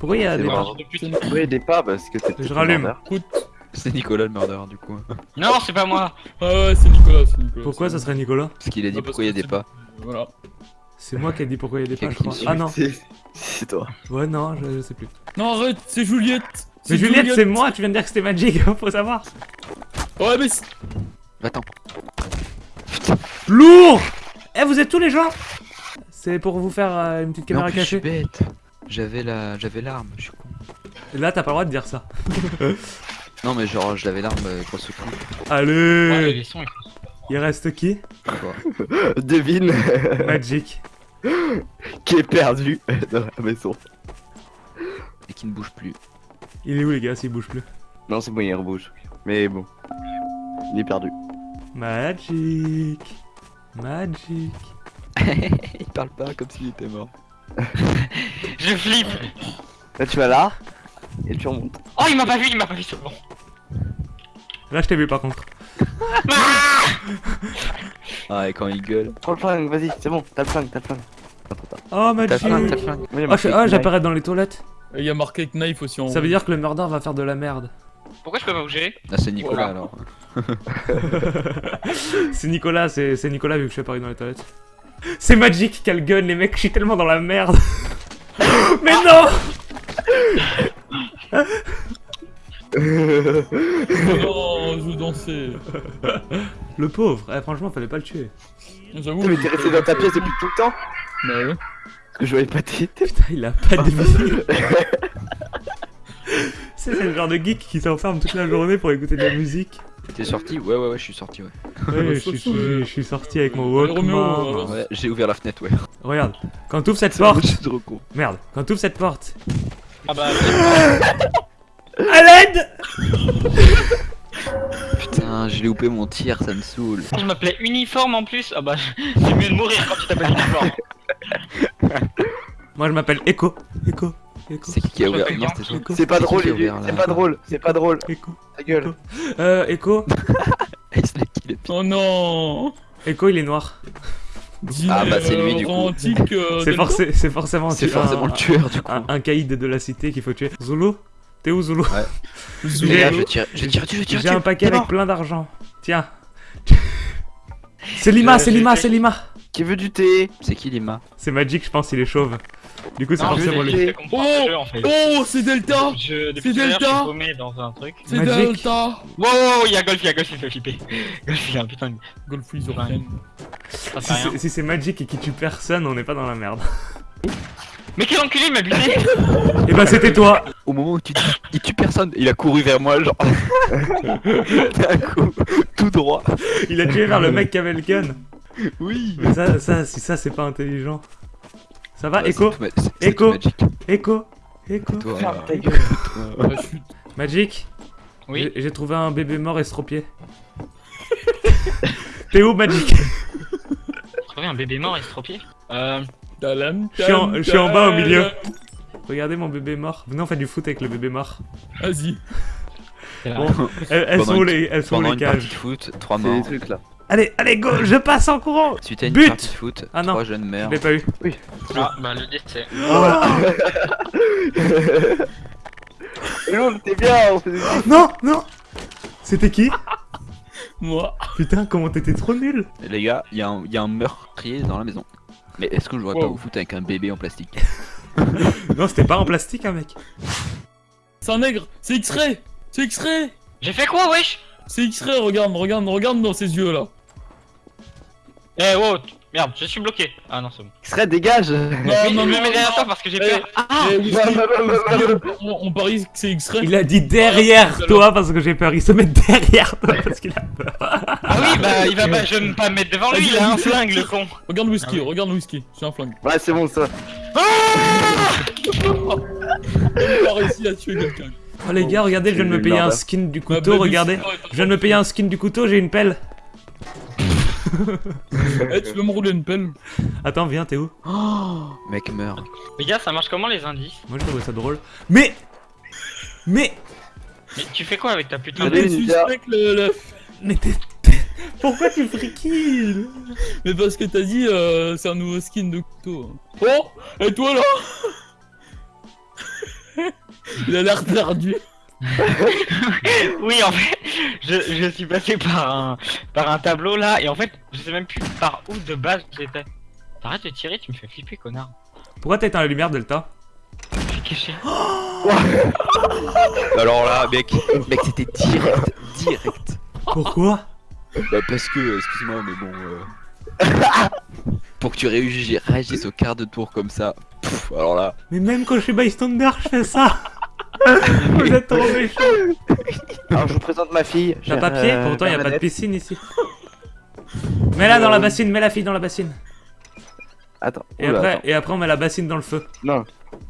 Pourquoi il y a C'est des... bon. de pute. Oui, des pas parce que t'es Je rallume. C'est Nicolas le murder du coup. Non, c'est pas moi. Ah ouais, c'est Nicolas, c'est Nicolas. Pourquoi ça serait Nicolas Parce qu'il a dit Ah, parce pourquoi il y a des c'est- pas. Voilà. C'est moi qui ai dit pourquoi il y a des pas, je crois. Ah non, C'est c'est toi. ouais non, je, je sais plus. Non, arrête, c'est Juliette. Mais Juliette, c'est moi, tu viens de dire que c'était Magic, faut savoir. Ouais, mais c'est- Attends. Lourd Eh, vous êtes tous les gens? C'est pour vous faire euh, une petite caméra plus, je suis cachée. bête. J'avais la, j'avais l'arme. Je suis con. Là, t'as pas le droit de dire ça. Non mais genre je l'avais l'arme euh, grosse coup. Ouais, Allez les sons. Il reste qui. Devine Magic. qui est perdu dans la maison. Et qui ne bouge plus. Il est où les gars s'il bouge plus? Non, c'est bon, il rebouge. Mais bon. Il est perdu. Magic. Magic. il parle pas comme s'il était mort. Je flippe. Là, tu vas là. Et tu remontes. Oh, il m'a pas vu, il m'a pas vu, c'est bon. Là, je t'ai vu par contre. Ah et quand il gueule. Prends le flingue, vas-y, c'est bon, t'as le flingue, t'as le flingue. Oh, T'as Magic. flingue, t'as flingue. Oui, il y a Oh, knife. j'apparais dans les toilettes. Il y a marqué Knife aussi en Ça veut dire que le murder va faire de la merde. Pourquoi je peux pas bouger Ah c'est Nicolas Voilà. alors. C'est Nicolas, c'est c'est Nicolas vu que je suis apparu dans les toilettes. C'est Magic qui a le gun, les mecs, je suis tellement dans la merde. Mais non Oh, je veux danser. Le pauvre, eh, franchement, fallait pas le tuer. J'avoue. mais t'es resté dans ta pièce depuis tout le temps Bah ouais. Parce que je voyais pas tes. Putain, il a pas de vie. C'est c'est le genre de geek qui s'enferme toute la journée pour écouter de la musique. T'es sorti? Ouais ouais ouais je suis sorti ouais. Ouais, je, suis- que- je suis sorti avec mon Walkman. Ouais j'ai ouvert la fenêtre ouais. Regarde, quand t'ouvres cette porte, C'est trop con. merde, quand t'ouvres cette porte, Ah bah, à l'aide Putain j'ai loupé mon tir ça me saoule. je m'appelais Uniforme en plus. Ah bah, c'est mieux de mourir quand tu t'appelles Uniforme. Moi je m'appelle Echo, Echo, C'est qui qui a ouvert C'est pas drôle, c'est pas drôle, c'est pas drôle. Echo. Ta gueule. Euh, Echo, Oh non. Echo il est noir. Ah, bah, c'est lui, du coup. Euh, C'est forcément, C'est forcément un, le tueur du coup. un, un caïd de la cité qu'il faut tuer. Zulu? T'es où Zulu? Zulu. Les gars je tire, je tire dessus, je tire J'ai un paquet avec plein d'argent. Tiens. C'est Lima, Euh, c'est Lima, c'est Lima. Qui veut du thé? C'est qui Lima? C'est Magic, je pense, il est chauve. Du coup, c'est forcément je lui. Oh, c'est Delta. C'est Delta. C'est. Delta. Wow, il y a Golf, il y a Golf, il fait flipper. Golf, il a un putain de. Golf ils rien. Si c'est- Magic et qui tue personne, on n'est pas dans la merde. Mais quel enculé, il m'a buté Et bah, c'était toi. Au moment où tu dis il tue personne, il a couru vers moi genre. D'un coup, tout droit. Il a tué vers le mec qui avait le gun. Oui. Mais ça, ça, si ça, c'est pas intelligent. Ça va, Echo Echo. Magic. Echo Echo euh, Magic Oui. J'ai- J'ai trouvé un bébé mort estropié. T'es où, Magic? Trouver un bébé mort estropié? Euh. Je suis en- tam, je suis en bas au milieu. Regardez mon bébé mort. Venez, on fait du foot avec le bébé mort. Vas-y. Bon, elles, sont où les, elles sont où Pendant les une partie cages de foot, 3 C'est des morts. trucs là. Allez, allez, go Je passe en courant Suite à une But partie de foot, Ah non. 3 jeunes Je meurent. l'ai pas eu. Ah, bah le décès. Hello, t'es bien, on faisait Non, non C'était qui? Moi. Putain, comment t'étais trop nul Les gars, il y, a un- il y a un meurtrier dans la maison. Mais est-ce que je vois pas vous foutre avec un bébé en plastique? Non, c'était pas en plastique, hein, mec. C'est un nègre. C'est X-Ray. C'est X-Ray. J'ai fait quoi, wesh? C'est X-Ray. Regarde, regarde, regarde dans ses yeux là. Eh, wow, t- merde, je suis bloqué. Ah non, c'est bon. Serait dégage. Non, Mais non, je me non, mets derrière non. toi parce que j'ai peur. Ah on, parie que c'est X-Ray. Il a dit derrière toi parce que j'ai peur. Il se met derrière toi parce qu'il a peur. Ah oui, bah il va pas, je vais me pas me mettre devant lui, il a un flingue le con. Regarde Whisky, Ah oui. regarde Whisky. J'ai un flingue. Ouais, c'est bon ça. Il a réussi à tuer quelqu'un. Oh les gars, regardez, je viens de me payer un skin du couteau, bah, regardez. Je viens de me payer un skin du couteau, j'ai une pelle. Eh, tu veux me rouler une pelle Attends, viens, t'es où Mec meurt. Les gars, ça marche comment les indices? Moi je trouvais ça drôle. Mais Mais Mais tu fais quoi avec ta putain de... Le, le- Mais t'es... Pourquoi tu friquilles? Mais parce que t'as dit euh, c'est un nouveau skin de couteau. Oh Et toi là? Il a l'air perdu. Oui, en fait, je, je suis passé par un, par un tableau là, et en fait, je sais même plus par où de base j'étais. Arrête de tirer, tu me fais flipper, connard. Pourquoi t'as éteint la lumière, Delta? Je suis caché. Alors là, mec, mec, c'était direct, direct. Pourquoi? Bah parce que, excuse-moi, mais bon. euh, Pour que tu réagisses au quart de tour comme ça. pff, alors là. Mais même quand je suis bystander, je fais ça Vous êtes trop méchants Alors je vous présente ma fille. T'as pas pied Euh, Pourtant, y a pas de piscine ici. Mets-la dans la bassine, mets la fille dans la bassine. Attends. Et oula, après, attends. et après, on met la bassine dans le feu. Non.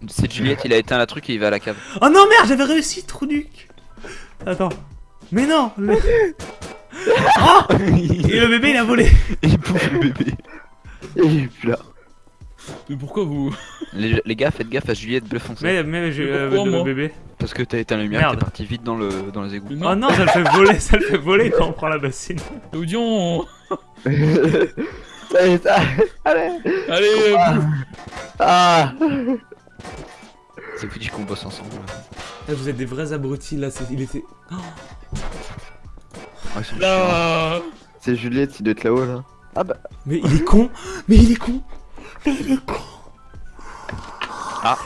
C'est Juliette, il a éteint la truc et il va à la cave. Oh non, merde, j'avais réussi, trou duc Attends. Mais non le- Oh Et le bébé, il a volé Il bouffe le bébé. Il est plus là. Mais pourquoi vous Les, les gars, faites gaffe à Juliette bleu foncé. Mais, mais j'ai Mais euh, pourquoi, le bébé. Parce que t'as éteint la lumière, t'es parti vite dans, le, dans les égouts. Mais Oh non, non, ça le fait voler, ça le fait voler quand on prend la bassine. Audion Ça y est, ça- Allez. Allez, euh, bouffe. Ah. C'est foutu qu'on bosse ensemble. Ah, Vous êtes des vrais abrutis là, c'est- il était... Oh, Ouais, ils sont chiants. là C'est Juliette, il doit être là-haut là. Ah bah. mais il est con Mais il est con Mais il est con Ah.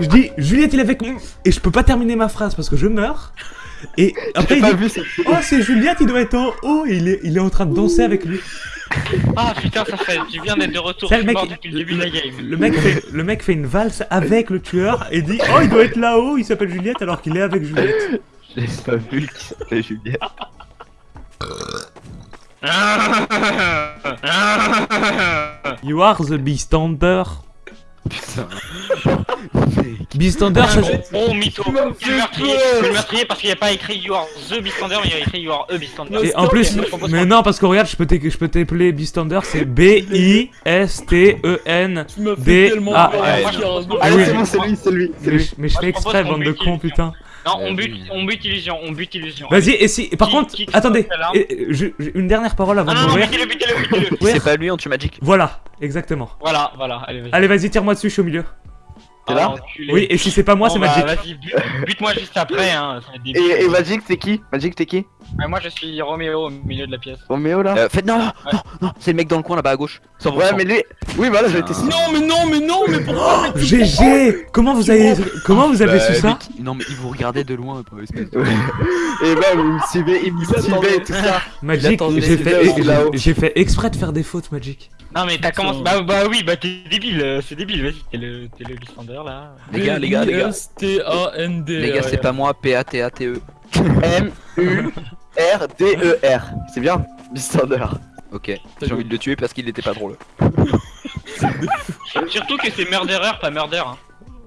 Je dis, Juliette il est avec moi Et je peux pas terminer ma phrase parce que je meurs. Et après il pas dit, oh c'est Juliette, il doit être en haut et il est, il est en train de danser avec lui. Ah putain, ça fait du bien d'être de retour. Ça, le mec, depuis le début de la game. Le mec, fait, le mec fait une valse avec le tueur et dit Oh, il doit être là-haut, il s'appelle Juliette alors qu'il est avec Juliette. J'ai pas vu qui s'appelait Juliette. You are the Beastander. Putain. Beastander, ça. Oh mytho suis le meurtrier, le parce qu'il n'y a pas écrit You are the Beastander, mais il y a écrit You are a Beastander. Et en plus, mais non, parce que regarde, je peux t'é- je peux t'appeler Beastander, c'est E B-I-S-T-E-N. Tu m'as Des- fait tellement ah, Allez, oui. c'est bon, c'est lui, c'est lui. C'est Mais, je- fais exprès, bande de cons, putain. Non, Euh, on bute, on bute illusion, on bute illusion. Vas-y, et si. Par Qui- contre, qui- qui attendez, je- je- une dernière parole avant Ah de non, non, mourir. C'est pas lui, on tue Magic. Voilà, exactement. Voilà, voilà, allez, vas-y. Allez, vas-y, tire-moi dessus, je suis au milieu. T'es Ah, là enculé. Oui, et si c'est pas moi, Bon, c'est bah, Magic. Vas-y, bute- bute-moi juste après, hein. et Magic, c'est qui? Magic, t'es qui? Ouais, moi je suis Roméo au milieu de la pièce. Roméo là Euh, faites non, non, non, non, c'est le mec dans le coin là-bas à gauche. 100%. Ouais, mais lui. Oui, voilà, j'ai été Ah. Non, mais non, mais non, mais pourquoi GG Comment vous avez, comment vous avez Bah, su ça Non, mais il vous regardait de loin, pas espèce de-. Et même, il me suivait, il me suivait et tout ça. Magic, j'ai fait, fait exprès de faire des fautes, Magic. Non, mais t'as commencé. Bah, bah oui, bah t'es débile, euh, c'est débile, vas-y, t'es le, t'es le Beastander là. Les gars, les gars, les gars. S-T-A-N-D. Les gars, c'est pas moi, P-A-T-A-T-E. M-U-R-D-E-R. C'est bien Beastander. Ok, j'ai envie de le tuer parce qu'il était pas drôle. Surtout que c'est Murderer, pas Murder. Hein.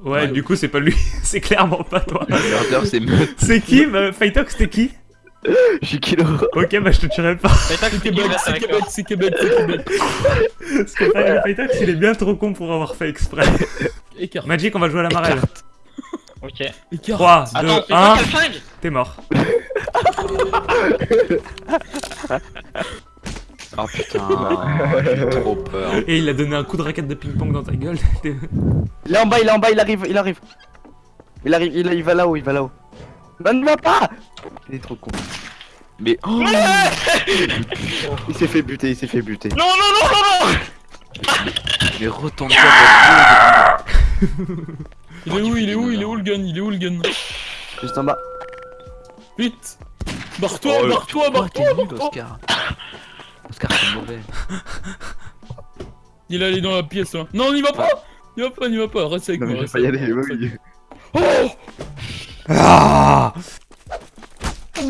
Ouais, Ouais. du coup, c'est pas lui. c'est clairement pas toi. Murder, c'est meute. C'est qui bah, Fightox, c'était qui? Je suis Kilo. Ok, bah je te tuerai pas. T'as C'est que Québec, c'est Québec, c'est Québec, c'est Québec. Parce que Fight- Fightox, il est bien trop con pour avoir fait exprès. Magic, on va jouer à la marelle. Ok. Écart. 3, 2, Attends, c'est 1, pas quel flingue t'es mort. Oh putain, j'ai trop peur. Et il a donné un coup de raquette de ping-pong dans ta gueule. Il est en bas, il est en bas, il arrive, il arrive. Il arrive, il, il va là-haut, il va là-haut. Non, ne va pas Il est trop con. Mais oh, Il s'est fait buter, il s'est fait buter. Non, non, non, non, non mais retourne-toi parce Il est où, il est où, il est où le gun, il est où le gun Juste en bas. Vite Barre-toi, Oh, barre-toi, Oh, barre-toi, barre-toi Oscar. Oscar, c'est mauvais. Il est allé dans la pièce là. Non, n'y va pas N'y va pas, n'y va pas, reste avec Non, mais moi. je vais pas y aller, moi. Ah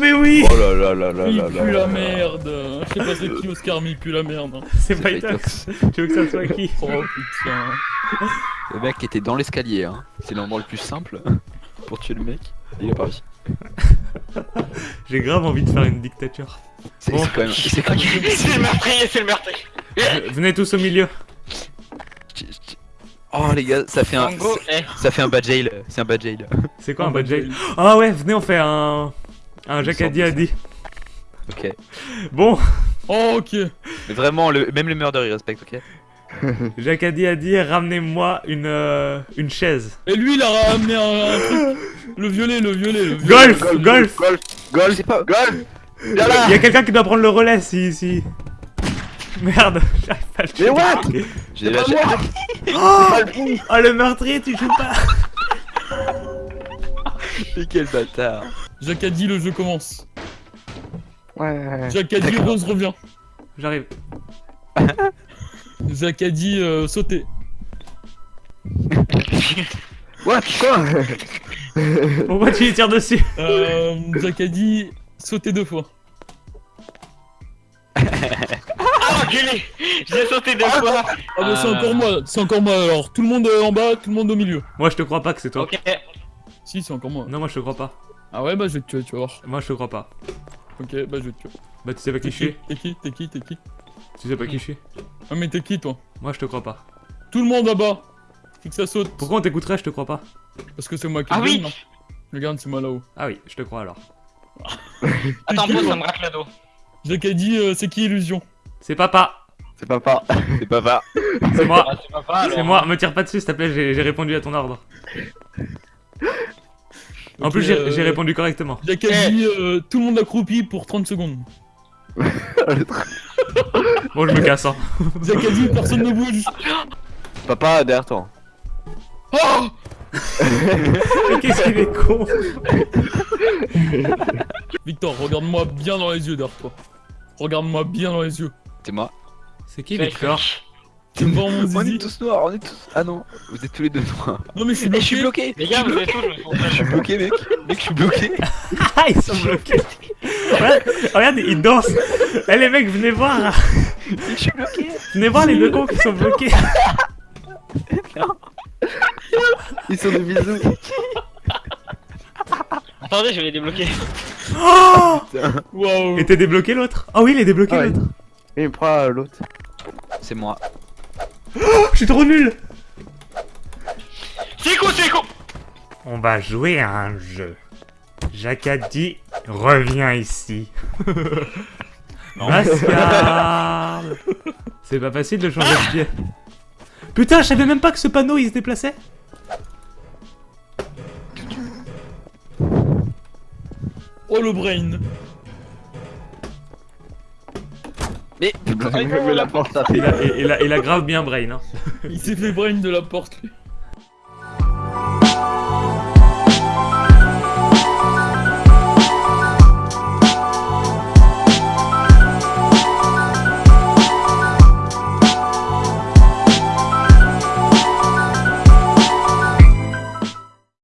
Mais oui Oh là là là là Il là là. pue la merde Je sais pas c'est qui Oscar, mais il pue la merde. C'est C'est Fightox. Tu veux que ça soit qui Oh putain. Le mec était dans l'escalier, hein. C'est l'endroit le plus simple pour tuer le mec. Il a pas réussi. J'ai grave envie de faire une dictature. C'est Bon. quand même. C'est quand même. C'est le meurtrier, c'est le meurtrier Venez tous au milieu. Oh les gars, ça fait un. Eh, Ça fait un bad jail. C'est un bad jail. C'est quoi Oh, un bad jail Ah ouais, venez, on fait un. Un Jacadi a dit. Ok. Bon, Oh ok. Mais vraiment, le... même les murders ils respectent, ok Jacadi a dit ramenez-moi une, euh, une chaise. Et lui, il a ramené un, un truc. Le violet, le violet, le violet. Golf Golf Golf Golf C'est pas Golf Il y a quelqu'un qui doit prendre le relais si. si... Merde, j'arrive pas à le Mais what? J'ai Pas lâché. Oh, Pas le fou oh le meurtrier, tu joues pas Mais quel bâtard. Jacques a dit, le jeu commence. Ouais. Jacques a dit, Rose revient. J'arrive. Jacques a dit, euh, sauter. What Quoi Pourquoi tu lui tires dessus Euh, Jacques a dit, sauter deux fois. Ah, enculé J'ai sauté deux fois Ah bah c'est Euh. encore moi, c'est encore moi alors. Tout le monde euh, en bas, tout le monde au milieu. Moi je te crois pas que c'est toi. Ok. Si, c'est encore moi. Non, moi je te crois pas. Ah ouais, bah je vais te tuer, tu vas voir. Moi je te crois pas. Ok, bah je vais te tuer. Bah tu sais pas qui T'es je suis T'es qui T'es qui T'es qui Tu sais pas qui je suis Ah mais t'es qui toi Moi je te crois pas. Tout le monde là-bas Faut que ça saute. Pourquoi on t'écouterait Je te crois pas. Parce que c'est moi qui Ah oui Regarde, c'est moi là-haut. Ah oui, je te crois alors. Attends, toi ça me racle le dos. Jacques a dit, euh, c'est qui Illusion C'est papa C'est papa. C'est pas va. C'est moi Ah, c'est moi, me tire pas dessus s'il te plaît, j'ai j'ai répondu à ton ordre. En plus, j'ai euh, j'ai répondu correctement. Jacques a Eh. dit, euh, tout le monde accroupi pour 30 secondes. Bon, je me casse, hein. Jacques a dit, personne ne bouge. Papa, derrière toi. Oh Mais Qu'est-ce qu'il est con Victor, regarde-moi bien dans les yeux derrière toi. Regarde-moi bien dans les yeux. C'est moi. C'est qui Victor? Vois mon On est tous noirs, on est tous. Ah non, vous êtes tous les deux noirs. Non mais je suis Eh, je suis bloqué. Les gars, vous êtes tous, je suis bloqué, mec. Mec, je suis bloqué. Ah, ils sont bloqués Regarde, regarde, ils dansent Eh les mecs, venez voir Je suis bloqué. Venez voir les deux cons qui sont bloqués Ils sont des bisous. Attendez, je vais les débloquer. Oh Waouh Et t'es débloqué l'autre? Oh oui, il est débloqué Ah ouais. l'autre Et il prend l'autre. C'est moi. Oh, Je suis trop nul C'est quoi, c'est quoi? On va jouer à un jeu. Jacques a dit reviens ici. C'est pas facile de changer de pied. Putain, je savais même pas que ce panneau il se déplaçait. Oh le brain Mais Mais la porte ça Il fait. il il a grave bien brain. Hein. Il s'est fait brain de la porte lui.